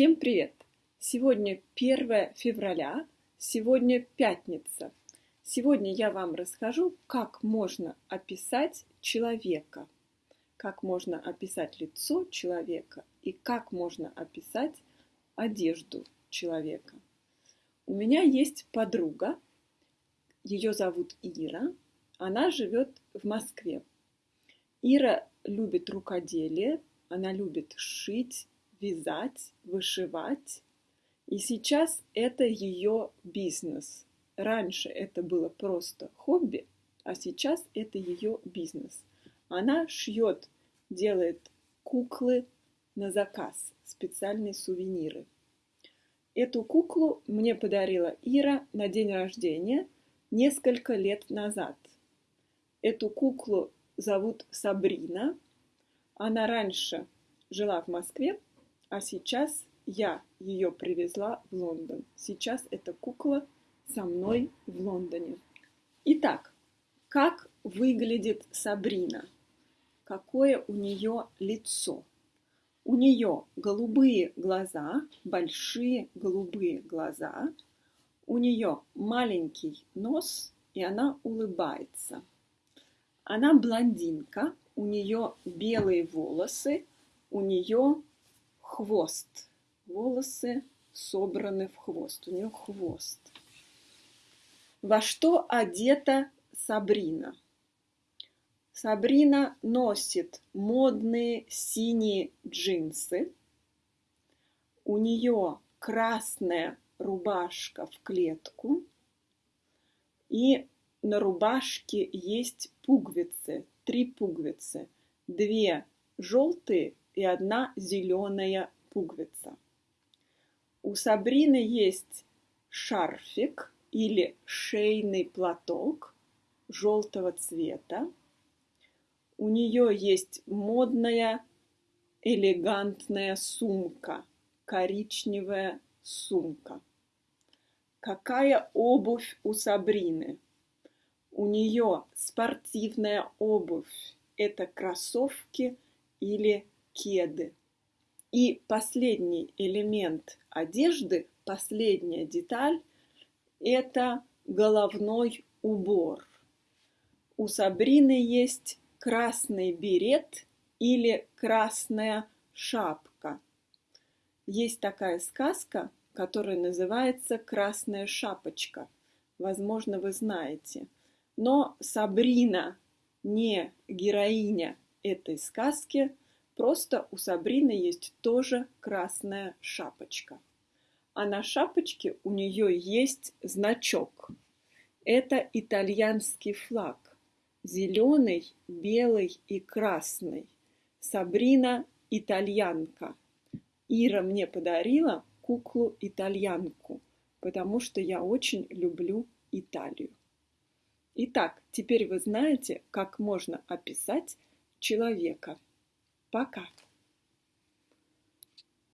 Всем привет! Сегодня 1 февраля, сегодня пятница. Сегодня я вам расскажу, как можно описать человека, как можно описать лицо человека и как можно описать одежду человека. У меня есть подруга, ее зовут Ира, она живет в Москве. Ира любит рукоделие, она любит шить, вязать, вышивать. И сейчас это ее бизнес. Раньше это было просто хобби, а сейчас это ее бизнес. Она шьет, делает куклы на заказ, специальные сувениры. Эту куклу мне подарила Ира на день рождения несколько лет назад. Эту куклу зовут Сабрина. Она раньше жила в Москве, а сейчас я ее привезла в Лондон. Сейчас эта кукла со мной в Лондоне. Итак, как выглядит Сабрина? Какое у нее лицо? У нее голубые глаза, большие голубые глаза. У нее маленький нос, и она улыбается. Она блондинка, у нее белые волосы, у нее хвост. Волосы собраны в хвост. У нее хвост. Во что одета Сабрина? Сабрина носит модные синие джинсы. У нее красная рубашка в клетку. И на рубашке есть пуговицы, три пуговицы. Две желтые и одна зеленая пуговица. У Сабрины есть шарфик или шейный платок желтого цвета. У нее есть модная элегантная сумка, коричневая сумка. Какая обувь у Сабрины? У нее спортивная обувь. Это кроссовки или кеды. И последний элемент одежды, последняя деталь – это головной убор. У Сабрины есть красный берет или красная шапка. Есть такая сказка, которая называется «Красная шапочка». Возможно, вы знаете. Но Сабрина не героиня этой сказки, Просто у Сабрины есть тоже красная шапочка. А на шапочке у нее есть значок. Это итальянский флаг. Зеленый, белый и красный. Сабрина – итальянка. Ира мне подарила куклу-итальянку, потому что я очень люблю Италию. Итак, теперь вы знаете, как можно описать человека. Пока!